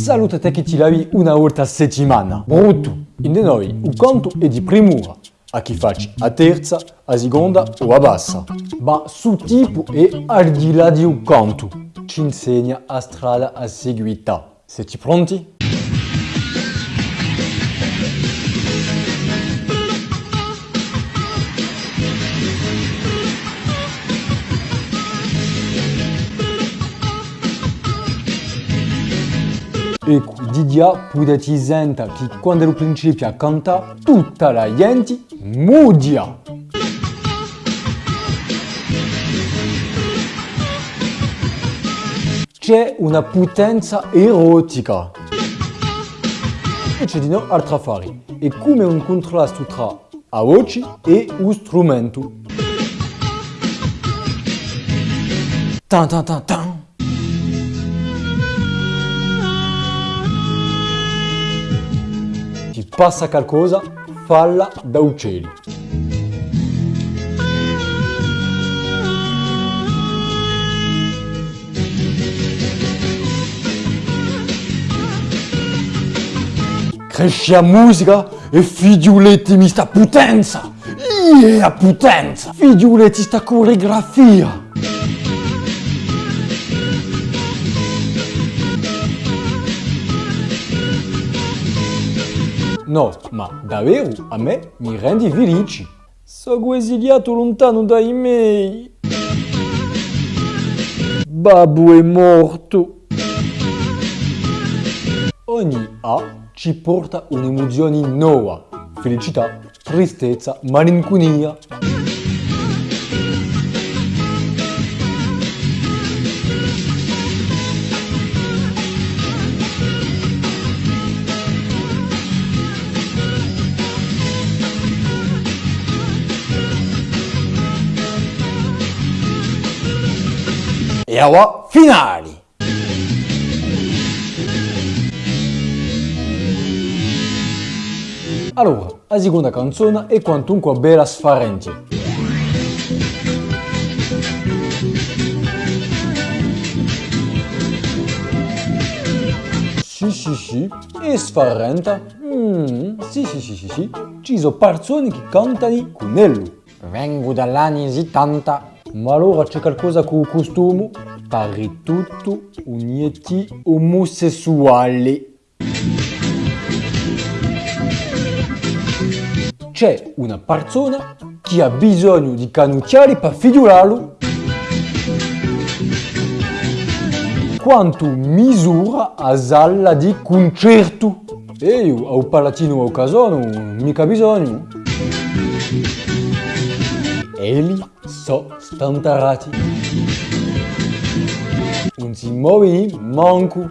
Salute te che ti lavi una volta a settimana. Brutto. In noi, il conto è di primura. A chi facci a terza, a seconda o a bassa. Ma su tipo e al di là di un conto. Ci insegna a strada a seguita. Siete pronti? E Didia potete sentire che quando lo principio a cantare, tutta la gente mudia. C'è una potenza erotica. E c'è di no altro affari. È come un contrasto tra a voce e un strumento. Tan tan tan tan. Passa qualcosa, falla da uccelli. Cresce a musica e figliuletti mi sta potenza! Yeah, potenza! Figliuletti sta coreografia! No, ma davvero a me mi rendi felici. Sono esiliato lontano dai miei. Babbo è morto. Ogni A ci porta un'emozione nuova. Felicità, tristezza, malinconia. E ora finali! Allora, la seconda canzone è quantunque bella sfarente. Sì, sì, sì, è sfarenta. Mm, sì, sì, sì, sì, sì. Ci sono persone che cantano con ello. Vengo dall'anni 70. Ma allora c'è qualcosa con il costume? Pare tutto uniti omosessuali. C'è una persona che ha bisogno di cannucciare per figliularlo quanto misura a sala di concerto. E io, a un palatino a casano, mica bisogno. E lì so stantarati. Non si muove manco.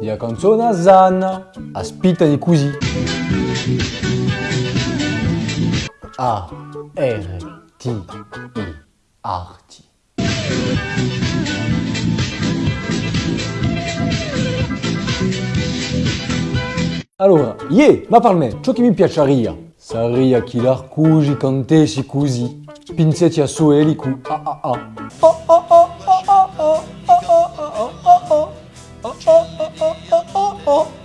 La canzone Zanna aspettano così. A R T I Arti. Allora, yeah, ma per me, ciò che mi piacerebbe sarebbe che l'arcugi cantessi così, pinzetti a sueli cu a a a. Oh oh oh oh oh oh oh oh oh oh oh oh oh oh oh